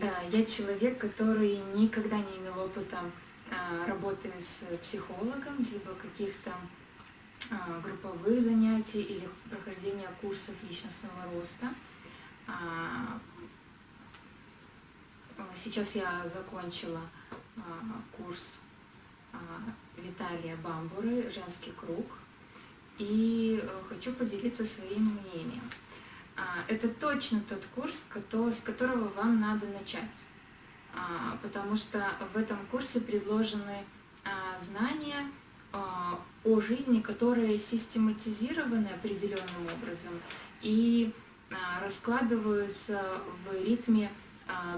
Э, Я человек, который никогда не имел опыта а, работы с психологом, либо каких-то а, групповых занятий или прохождения курсов личностного роста. А, Сейчас я закончила а, курс а, Виталия Бамбуры «Женский круг» и э, хочу поделиться своим мнением. Это точно тот курс, с которого вам надо начать, А, потому что в этом курсе предложены а, знания а, о жизни, которые систематизированы определенным образом и раскладываются в ритме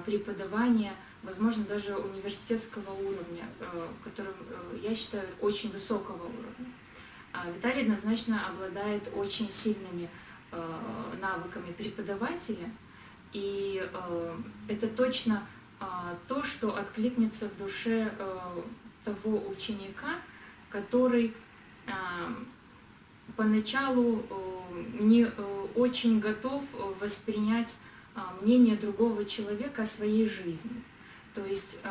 преподавания, возможно, даже университетского уровня, э, которым э, я считаю очень высокого уровня. Виталий однозначно обладает очень сильными навыками преподавателя, и э, это точно э, то, что откликнется в душе э, того ученика, который э, поначалу э, не э, очень готов э, воспринять э, мнение другого человека о своей жизни. То есть, э,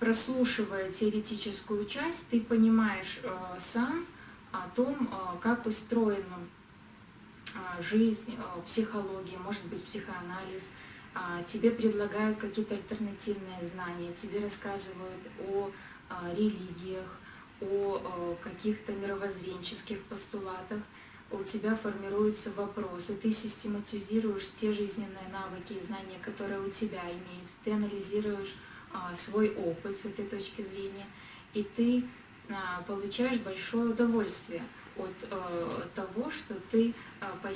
прослушивая теоретическую часть, ты понимаешь э, сам о том, э, как устроена а, жизнь, а, психология, может быть, психоанализ. А, Тебе предлагают какие-то альтернативные знания, тебе рассказывают о а, религиях, о а, каких-то мировоззренческих постулатах. У тебя формируются вопросы, ты систематизируешь те жизненные навыки и знания, которые у тебя имеются, ты анализируешь а, свой опыт с этой точки зрения, и ты а, получаешь большое удовольствие от э, того, что ты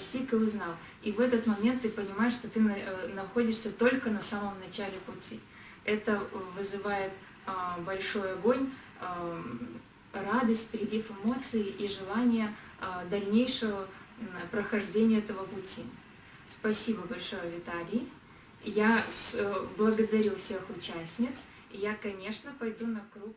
постиг и узнал. И в этот момент ты понимаешь, что ты э, находишься только на самом начале пути. Это вызывает э, большой огонь, э, радость, прилив эмоций и желание э, дальнейшего прохождения этого пути. Спасибо большое, Виталий. Я э, благодарю всех участниц. Я, конечно, пойду на круг